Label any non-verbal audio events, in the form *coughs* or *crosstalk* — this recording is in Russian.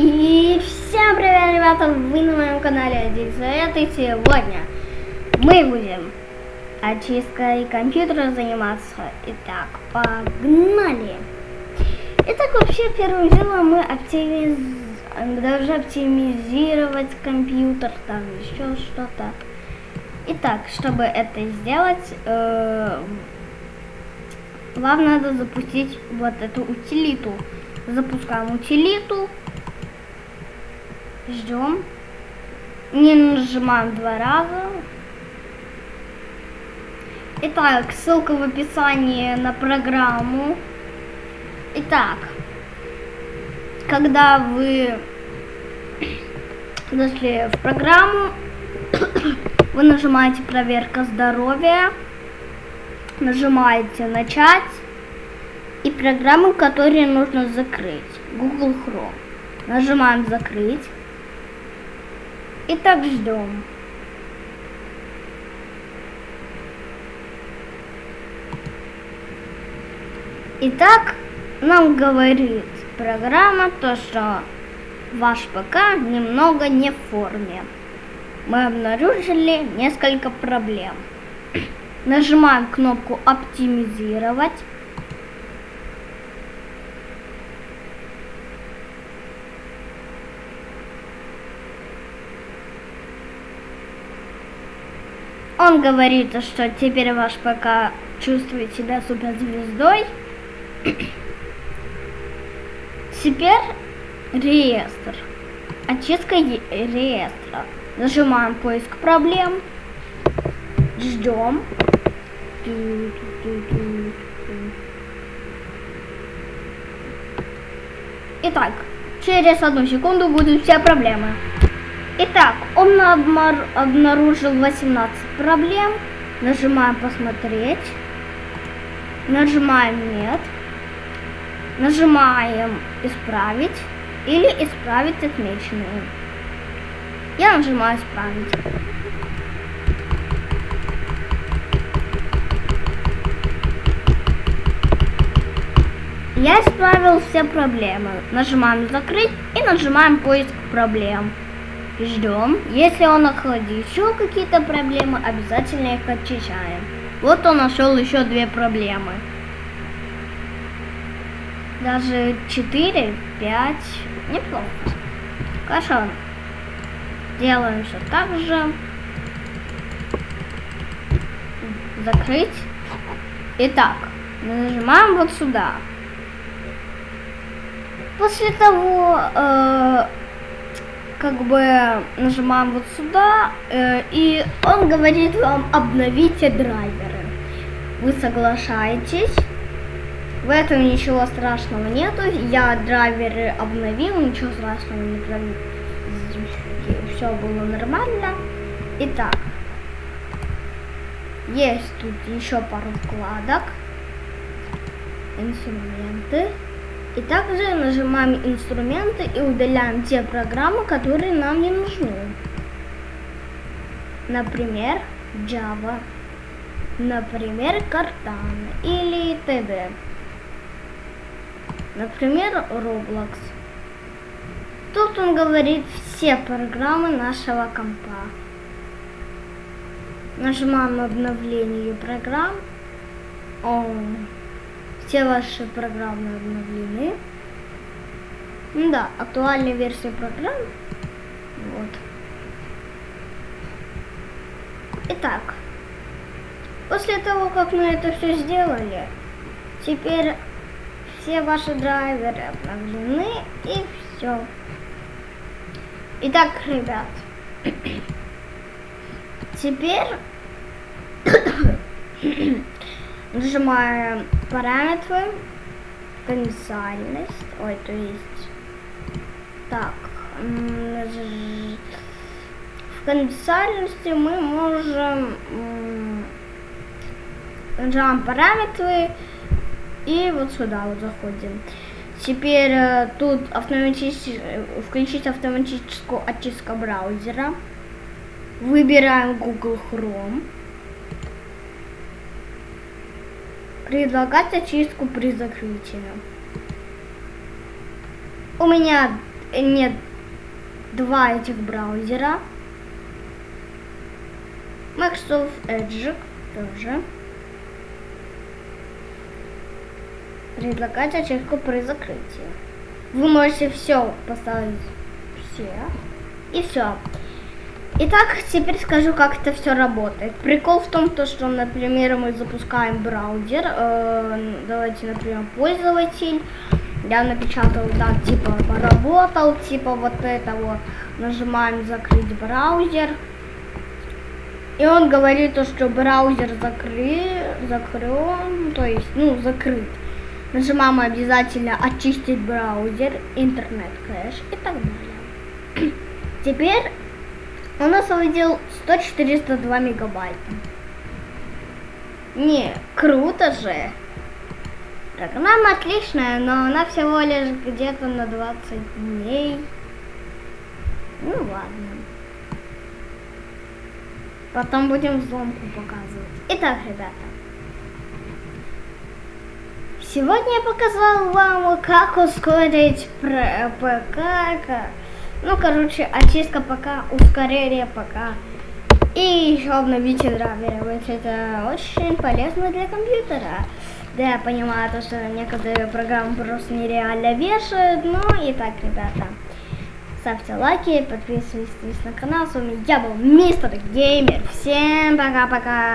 И всем привет, ребята! Вы на моем канале Диксовет, и сегодня мы будем очисткой компьютера заниматься. Итак, погнали! Итак, вообще, первым делом мы оптимиз... должны оптимизировать компьютер, там еще что-то. Итак, чтобы это сделать, э... вам надо запустить вот эту утилиту. Запускаем утилиту. Ждем. Не нажимаем два раза. Итак, ссылка в описании на программу. Итак, когда вы зашли в программу, *coughs* вы нажимаете проверка здоровья, нажимаете начать и программы, которые нужно закрыть. Google Chrome. Нажимаем закрыть. И так ждем. Итак, нам говорит программа то, что ваш ПК немного не в форме. Мы обнаружили несколько проблем. Нажимаем кнопку «Оптимизировать». Он говорит, что теперь ваш ПК чувствует себя суперзвездой. *coughs* Теперь реестр. Очистка реестра. Нажимаем поиск проблем. Ждем. Итак, через одну секунду будут все проблемы. Итак, он обнаружил 18 проблем. Нажимаем посмотреть. Нажимаем нет. Нажимаем исправить или исправить отмеченные. Я нажимаю исправить. Я исправил все проблемы. Нажимаем закрыть и нажимаем поиск проблем. Ждем. Если он находит еще какие-то проблемы, обязательно их очищаем. Вот он нашел еще две проблемы. Даже 4, 5. Неплохо. Хорошо. Делаем все так же. Закрыть. Итак, нажимаем вот сюда. После того, э, как бы нажимаем вот сюда, э, и он говорит вам обновите драйверы. Вы соглашаетесь. В этом ничего страшного нету. Я драйверы обновил, ничего страшного не провел. Все было нормально. Итак, есть тут еще пару вкладок. Инструменты. И также нажимаем инструменты и удаляем те программы, которые нам не нужны. Например, Java, например, Cortana или т.д. Например, Roblox. Тут он говорит все программы нашего компа. Нажимаем обновление программ. Он все ваши программы обновлены. Да, актуальная версия программ. Вот. Итак, после того, как мы это все сделали, теперь все ваши драйверы обновлены и все. Итак, ребят, теперь Нажимаем параметры, конфиденциальность, ой, то есть, так, в конфиденциальности мы можем, нажимаем параметры и вот сюда вот заходим. Теперь э, тут автоматически, включить автоматическую очистку браузера. Выбираем Google Chrome. Предлагать очистку при закрытии. У меня нет, два этих браузера. Microsoft Edge тоже. Предлагать ачивку при закрытии. Вы можете все поставить все. И все. Итак, теперь скажу, как это все работает. Прикол в том, то, что, например, мы запускаем браузер. Э, давайте, например, пользователь. Я напечатал так, типа, поработал, типа, вот это вот. Нажимаем закрыть браузер. И он говорит, то, что браузер закрыт, закрыт, то есть, ну, закрыт. Нажимаем обязательно очистить браузер, интернет кэш и так далее. *clears throat* Теперь он освободил 100-402 мегабайта. Не, круто же. Программа отличная, но она всего лишь где-то на 20 дней. Ну ладно. Потом будем взломку показывать. Итак, ребята. Сегодня я показал вам, как ускорить ПК. Ну, короче, очистка ПК, ускорение ПК. И еще обновите драйверы. Ведь это очень полезно для компьютера. Да, я понимаю, то, что некоторые программы просто нереально вешают. Ну и так, ребята. Ставьте лайки, подписывайтесь на канал. С вами я был Мистер Геймер. Всем пока-пока.